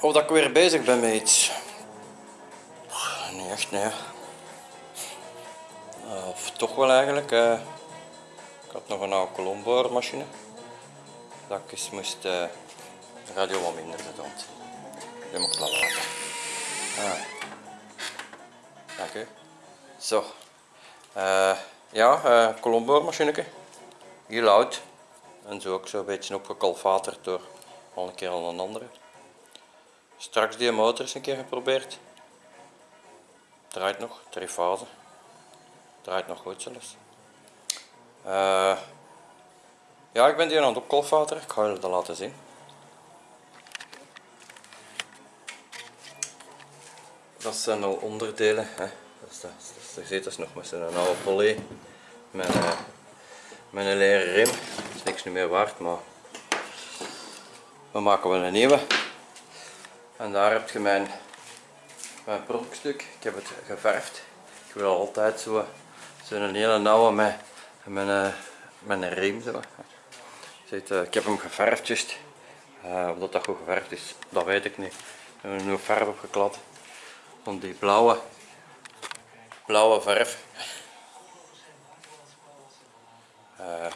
Of dat ik weer bezig ben met iets. Niet echt, nee. Eh, Of toch wel eigenlijk. eh. ik had nog een oude kolomboormachine. Dat ik eens moest eh, de radio wat minder want Die moet ik wel laten. Ah. Dank u. Zo. Eh, ja, eh kolomboormachineke. Heel oud. En zo ook zo'n beetje opgekalfaterd door al een keer al een andere. Straks die motor eens een keer geprobeerd. Draait nog, drie fase. Draait nog goed zelfs. Eh, ja, ik ben die aan het opkalfateren. Ik ga jullie dat laten zien. Dat zijn al onderdelen. Hè. Dat is, dat, je nog met zijn oude poly. Met, eh, met een leren rim. Dat is niks meer waard, maar we maken wel een nieuwe. En daar heb je mijn, mijn. Ik heb het geverfd. Ik wil altijd zo zo'n hele nauwe met, een, met een riem. Zo. Eh, ik heb hem geverfd. Eh, of dat dat goed geverfd is, dat weet ik niet. Ik heb er nu verf op geklad. Van die blauwe, blauwe verf. Eh,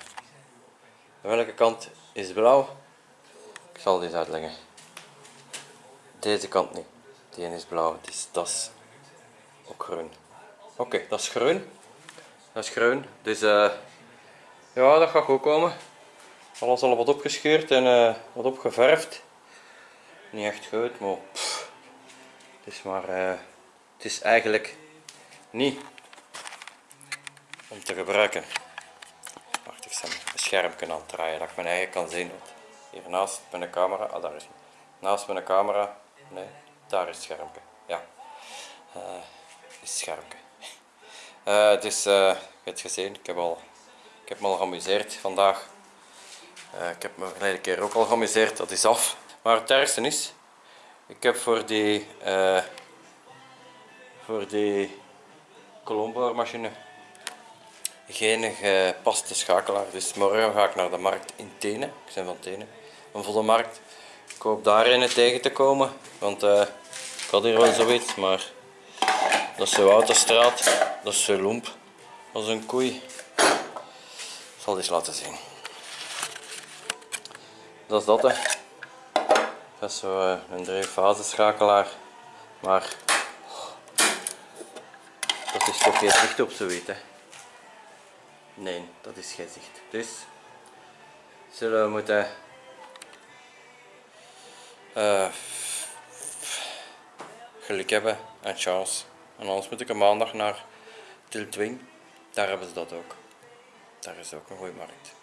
welke kant is blauw? Ik zal dit uitleggen. Deze kant niet. Die is blauw, dus dat is ook groen. Oké, dat is groen. Dat is groen. Dus eh, ja, dat gaat goed komen. Alles al wat opgescheurd en eh, wat opgeverfd. Niet echt goed, maar het is maar, eh, het is eigenlijk niet om te gebruiken. Wacht, ik zal een schermpje aan draaien dat ik mijn eigen kan zien. Want Hier naast mijn camera, ah daar is hij. Naast mijn camera, nee, daar is het schermpje. Ja, Eh is het schermpje. Eh, dus, eh, je hebt het gezien, ik heb, al, ik heb me al geamuseerd vandaag. Eh, ik heb me verleden keer ook al geamuseerd, dat is af. Maar het ergste is, ik heb voor die, eh voor die kolomboormachine geen gepaste schakelaar. Dus morgen ga ik naar de markt in Tenen. Ik ben van Tenen, een volle markt. Ik hoop daar een tegen te komen, want eh, ik had hier wel zoiets, maar dat is zo'n autostraat, dat is zo lomp als een koei. Ik zal eens laten zien. Dat is dat hè. Dat is zo eh, een drie-fase schakelaar, maar dat is toch geen zicht op zoiets hè. Nee, dat is geen zicht. Dus zullen we moeten eh, geluk hebben en chance. En anders moet ik een maandag naar Tiltwing. Daar hebben ze dat ook. Daar is ook een goede markt.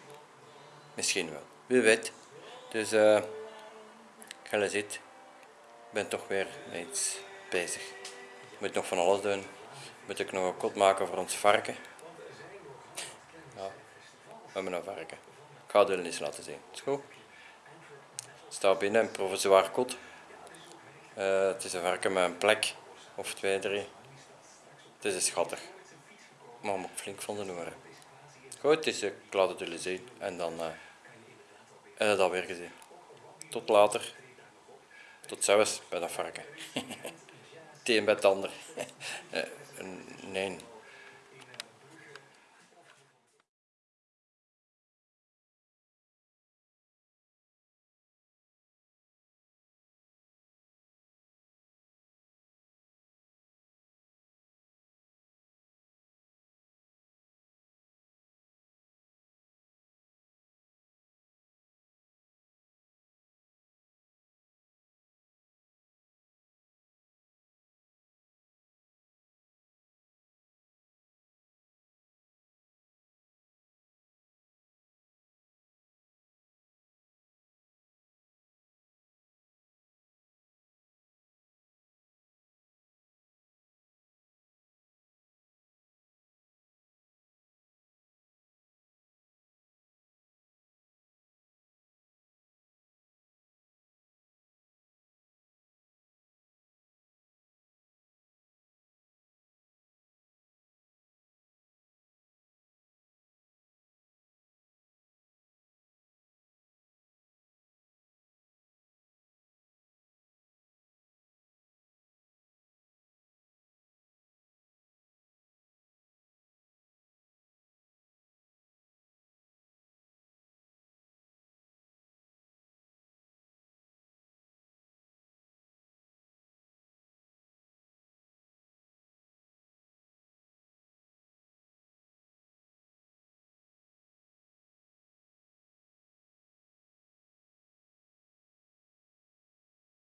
Misschien wel. Wie weet. Dus eh je ziet, ik ben toch weer met iets bezig. Ik moet nog van alles doen. Moet ik nog een kot maken voor ons varken. Ja, we hebben een varken. Ik ga het jullie eens laten zien. Is goed? Staat binnen een provisoire kot. Eh, het is een varken met een plek of twee, drie. Het is schattig. Maar moet flink van de noeren. Goed, dus ik laat het jullie zien en dan eh heb dat weer gezien. Tot later. Tot zelfs bij dat varken. Een bij het ander. Eh, nee,